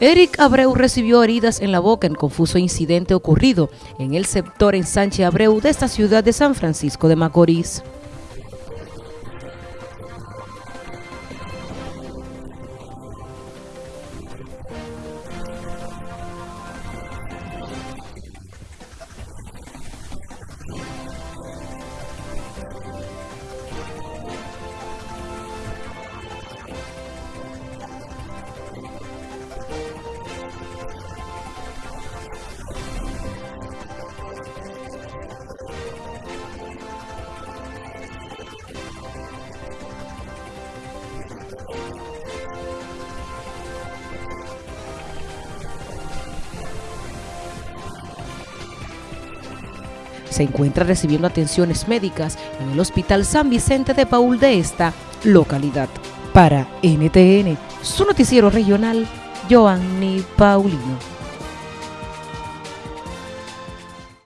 Eric Abreu recibió heridas en la boca en confuso incidente ocurrido en el sector en Sánchez Abreu de esta ciudad de San Francisco de Macorís. Se encuentra recibiendo atenciones médicas en el Hospital San Vicente de Paul de esta localidad. Para NTN, su noticiero regional, Joanny Paulino.